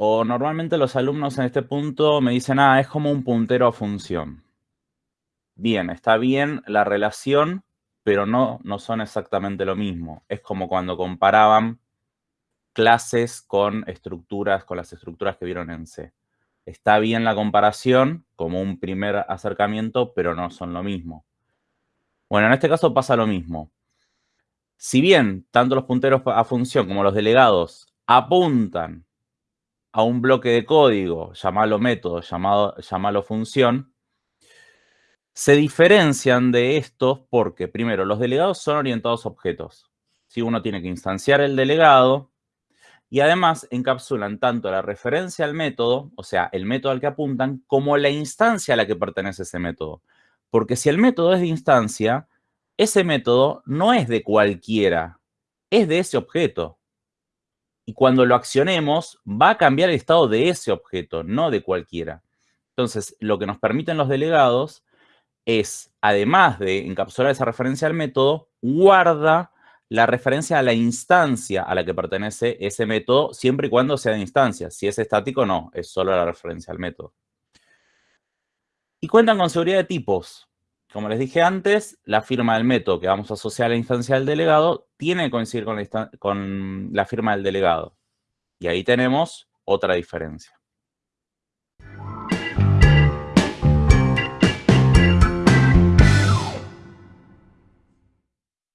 o normalmente los alumnos en este punto me dicen, ah, es como un puntero a función. Bien, está bien la relación, pero no, no son exactamente lo mismo. Es como cuando comparaban clases con estructuras, con las estructuras que vieron en C. Está bien la comparación como un primer acercamiento, pero no son lo mismo. Bueno, en este caso pasa lo mismo. Si bien tanto los punteros a función como los delegados apuntan a un bloque de código, llamalo método, llamado, llamalo función, se diferencian de estos porque, primero, los delegados son orientados a objetos. Si uno tiene que instanciar el delegado, y además encapsulan tanto la referencia al método, o sea, el método al que apuntan, como la instancia a la que pertenece ese método. Porque si el método es de instancia, ese método no es de cualquiera, es de ese objeto. Y cuando lo accionemos, va a cambiar el estado de ese objeto, no de cualquiera. Entonces, lo que nos permiten los delegados es, además de encapsular esa referencia al método, guarda la referencia a la instancia a la que pertenece ese método, siempre y cuando sea de instancia. Si es estático, no, es solo la referencia al método. Y cuentan con seguridad de tipos. Como les dije antes, la firma del método que vamos a asociar a la instancia del delegado tiene que coincidir con la, con la firma del delegado. Y ahí tenemos otra diferencia.